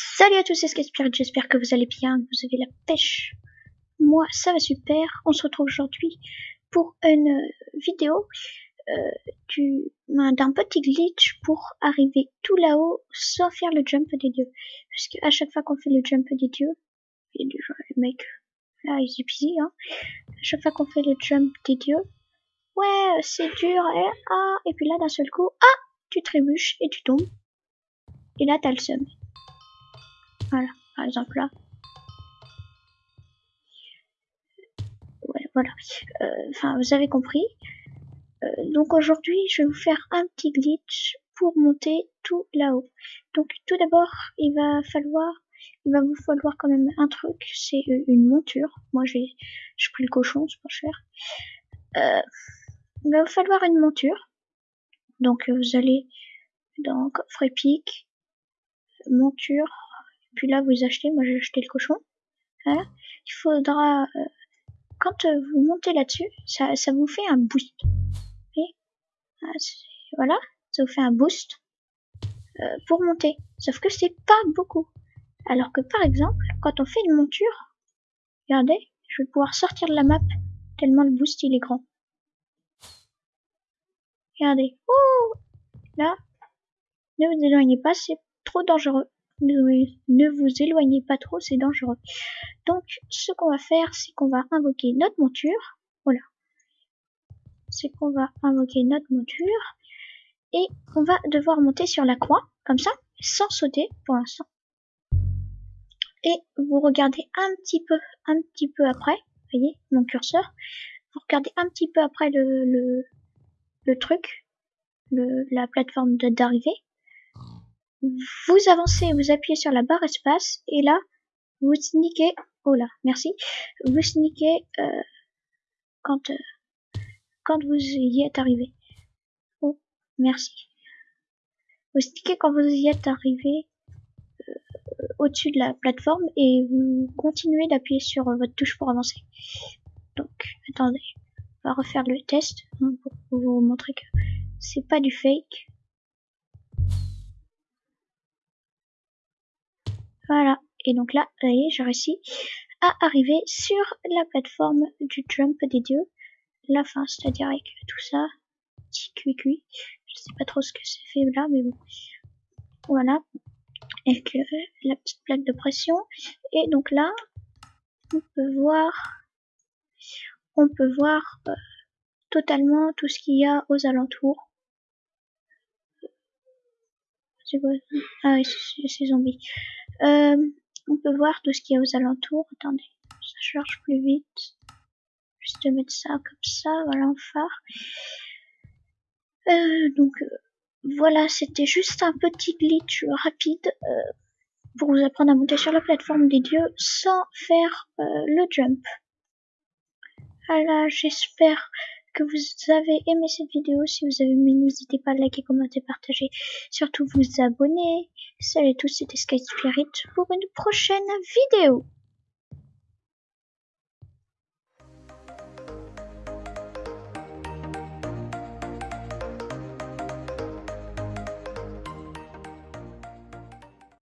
Salut à tous, c'est Spirit, j'espère que vous allez bien, que vous avez la pêche. Moi, ça va super. On se retrouve aujourd'hui pour une vidéo euh, d'un petit glitch pour arriver tout là-haut sans faire le jump des dieux. Parce qu'à chaque fois qu'on fait le jump des dieux, et déjà le mec, là, easy peasy, hein. À chaque fois qu'on fait le jump des dieux, ouais, c'est dur, et, ah, et puis là, d'un seul coup, ah, tu trébuches et tu tombes. Et là, t'as le seum. Voilà, par exemple là. Ouais, voilà. Euh, enfin, vous avez compris. Euh, donc aujourd'hui, je vais vous faire un petit glitch pour monter tout là-haut. Donc tout d'abord, il va falloir, il va vous falloir quand même un truc, c'est une monture. Moi, j'ai, je pris le cochon, c'est pas cher. Euh, il va vous falloir une monture. Donc vous allez dans coffre monture, là vous achetez, moi j'ai acheté le cochon. Il faudra, euh, quand euh, vous montez là-dessus, ça, ça vous fait un boost. Ah, voilà, ça vous fait un boost euh, pour monter. Sauf que c'est pas beaucoup. Alors que par exemple, quand on fait une monture, regardez, je vais pouvoir sortir de la map tellement le boost il est grand. Regardez, oh là, ne vous éloignez pas, c'est trop dangereux ne, vous éloignez pas trop, c'est dangereux. Donc, ce qu'on va faire, c'est qu'on va invoquer notre monture. Voilà. C'est qu'on va invoquer notre monture. Et on va devoir monter sur la croix, comme ça, sans sauter pour l'instant. Et vous regardez un petit peu, un petit peu après, voyez, mon curseur. Vous regardez un petit peu après le, le, le truc, le, la plateforme d'arrivée vous avancez, vous appuyez sur la barre espace et là, vous sneakez, oh là, merci, vous sneakez euh, quand, euh, quand vous y êtes arrivé. Oh, merci. Vous sneakez quand vous y êtes arrivé euh, au-dessus de la plateforme et vous continuez d'appuyer sur votre touche pour avancer. Donc, attendez, on va refaire le test pour vous montrer que c'est pas du fake. Voilà. Et donc là, vous voyez, j'ai réussi à arriver sur la plateforme du jump des dieux. La fin, c'est-à-dire avec tout ça. Petit cuit-cuit. Je sais pas trop ce que c'est fait là, mais bon. Voilà. Avec euh, la petite plaque de pression. Et donc là, on peut voir, on peut voir euh, totalement tout ce qu'il y a aux alentours. C'est quoi Ah oui, c'est zombies. Euh, on peut voir tout ce qu'il y a aux alentours. Attendez, ça charge plus vite. Juste mettre ça comme ça, voilà un phare. Euh, donc euh, voilà, c'était juste un petit glitch rapide pour vous apprendre à monter sur la plateforme des dieux sans faire le jump. Voilà, j'espère que vous avez aimé cette vidéo. Si vous avez aimé, n'hésitez pas à liker, commenter, partager. Surtout vous abonner. Salut à tous, c'était Sky Spirit pour une prochaine vidéo.